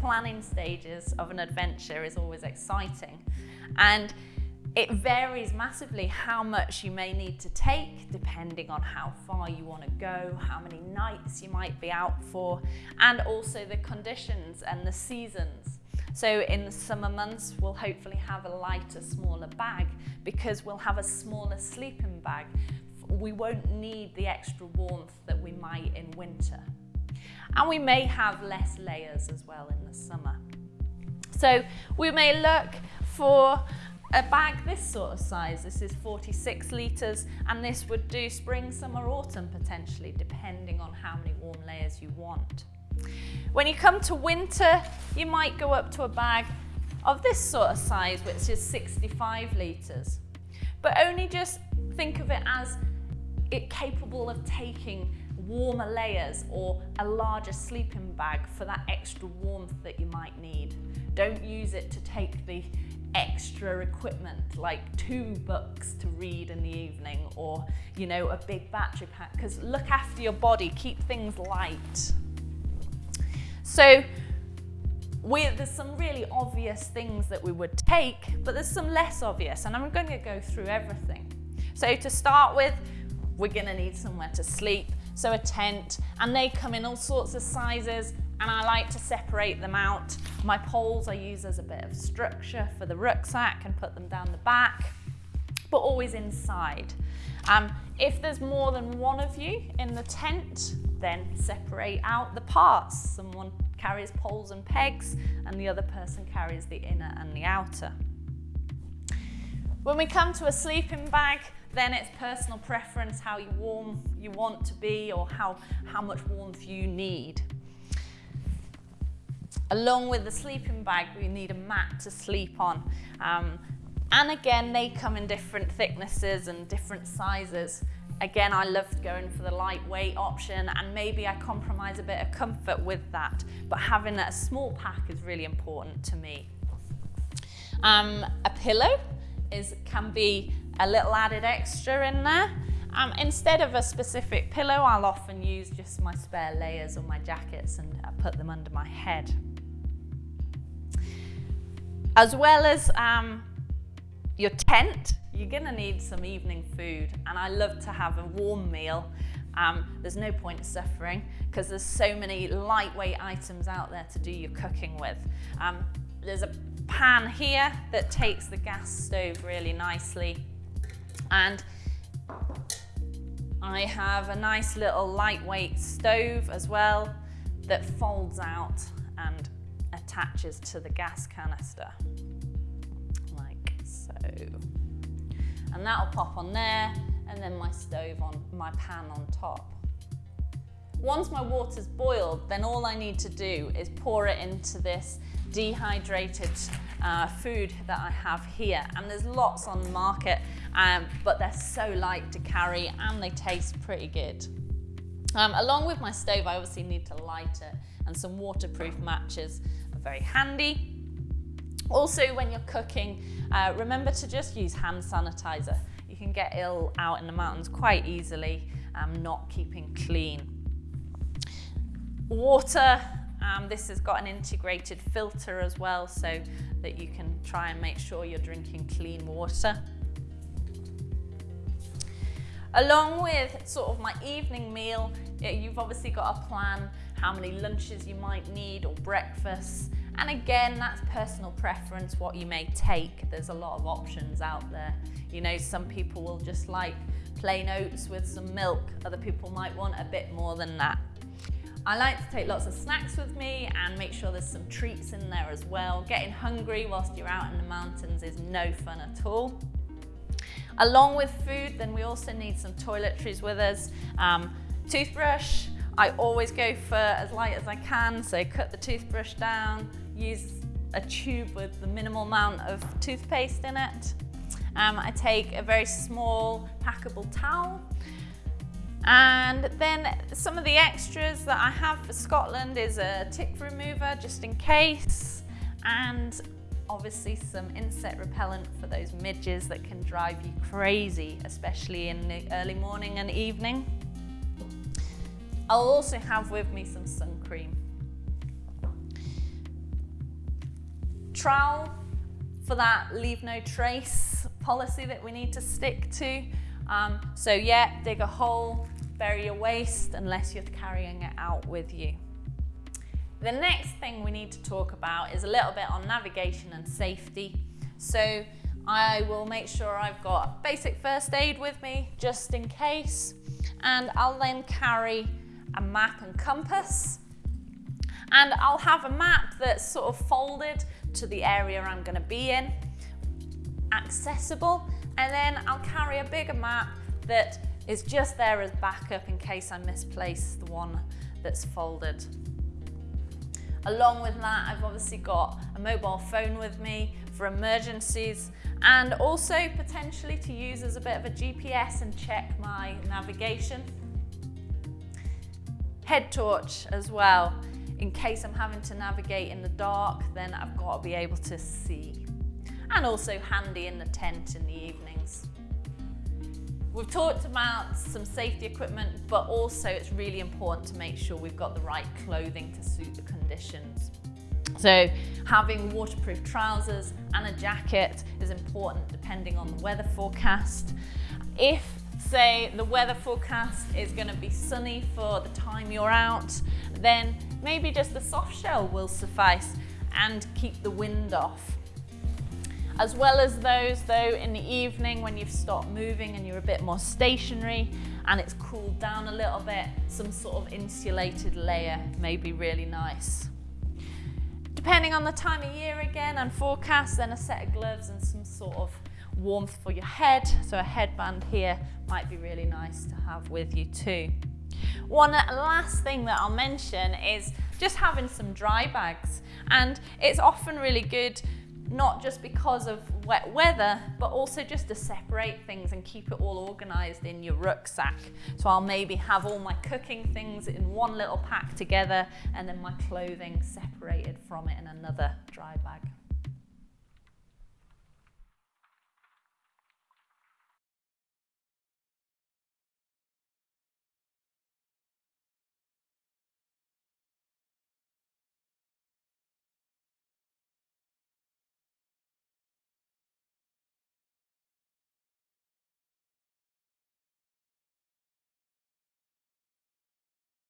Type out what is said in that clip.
planning stages of an adventure is always exciting. And it varies massively how much you may need to take depending on how far you want to go, how many nights you might be out for, and also the conditions and the seasons. So in the summer months, we'll hopefully have a lighter, smaller bag because we'll have a smaller sleeping bag. We won't need the extra warmth that we might in winter. And we may have less layers as well in the summer. So we may look for a bag this sort of size. This is 46 litres and this would do spring, summer, autumn potentially, depending on how many warm layers you want. When you come to winter, you might go up to a bag of this sort of size, which is 65 litres. But only just think of it as it capable of taking warmer layers or a larger sleeping bag for that extra warmth that you might need. Don't use it to take the extra equipment like two books to read in the evening or you know a big battery pack. Because look after your body keep things light. So we, there's some really obvious things that we would take but there's some less obvious and I'm going to go through everything. So to start with we're going to need somewhere to sleep so a tent, and they come in all sorts of sizes and I like to separate them out. My poles I use as a bit of structure for the rucksack and put them down the back, but always inside. Um, if there's more than one of you in the tent, then separate out the parts. Someone carries poles and pegs and the other person carries the inner and the outer. When we come to a sleeping bag, then it's personal preference, how warm you want to be or how, how much warmth you need. Along with the sleeping bag, we need a mat to sleep on. Um, and again, they come in different thicknesses and different sizes. Again, I love going for the lightweight option and maybe I compromise a bit of comfort with that. But having a small pack is really important to me. Um, a pillow is, can be a little added extra in there. Um, instead of a specific pillow, I'll often use just my spare layers or my jackets and I put them under my head. As well as um, your tent, you're gonna need some evening food and I love to have a warm meal. Um, there's no point suffering because there's so many lightweight items out there to do your cooking with. Um, there's a pan here that takes the gas stove really nicely and I have a nice little lightweight stove as well that folds out and attaches to the gas canister, like so. And that'll pop on there, and then my stove on, my pan on top. Once my water's boiled, then all I need to do is pour it into this dehydrated uh, food that I have here. And there's lots on the market, um, but they're so light to carry and they taste pretty good. Um, along with my stove, I obviously need to light it and some waterproof matches are very handy. Also, when you're cooking, uh, remember to just use hand sanitizer. You can get ill out in the mountains quite easily, um, not keeping clean. Water, um, this has got an integrated filter as well so that you can try and make sure you're drinking clean water. Along with sort of my evening meal, you've obviously got a plan how many lunches you might need or breakfasts. And again, that's personal preference, what you may take. There's a lot of options out there. You know, some people will just like plain oats with some milk. Other people might want a bit more than that. I like to take lots of snacks with me and make sure there's some treats in there as well. Getting hungry whilst you're out in the mountains is no fun at all. Along with food, then we also need some toiletries with us. Um, toothbrush, I always go for as light as I can, so cut the toothbrush down, use a tube with the minimal amount of toothpaste in it. Um, I take a very small packable towel And then some of the extras that I have for Scotland is a tick remover just in case and obviously some insect repellent for those midges that can drive you crazy, especially in the early morning and evening. I'll also have with me some sun cream. Trowel for that leave no trace policy that we need to stick to. Um, so yeah, dig a hole, bury your waste unless you're carrying it out with you. The next thing we need to talk about is a little bit on navigation and safety. So I will make sure I've got basic first aid with me just in case and I'll then carry a map and compass and I'll have a map that's sort of folded to the area I'm going to be in, accessible and then I'll carry a bigger map that is just there as backup in case I misplace the one that's folded. Along with that, I've obviously got a mobile phone with me for emergencies and also potentially to use as a bit of a GPS and check my navigation. Head torch as well. In case I'm having to navigate in the dark, then I've got to be able to see. And also handy in the tent in the evenings. We've talked about some safety equipment, but also it's really important to make sure we've got the right clothing to suit the conditions. So having waterproof trousers and a jacket is important depending on the weather forecast. If say the weather forecast is going to be sunny for the time you're out, then maybe just a soft shell will suffice and keep the wind off as well as those though in the evening when you've stopped moving and you're a bit more stationary and it's cooled down a little bit, some sort of insulated layer may be really nice. Depending on the time of year again and forecast, then a set of gloves and some sort of warmth for your head. So a headband here might be really nice to have with you too. One last thing that I'll mention is just having some dry bags. And it's often really good not just because of wet weather, but also just to separate things and keep it all organized in your rucksack. So I'll maybe have all my cooking things in one little pack together and then my clothing separated from it in another dry bag.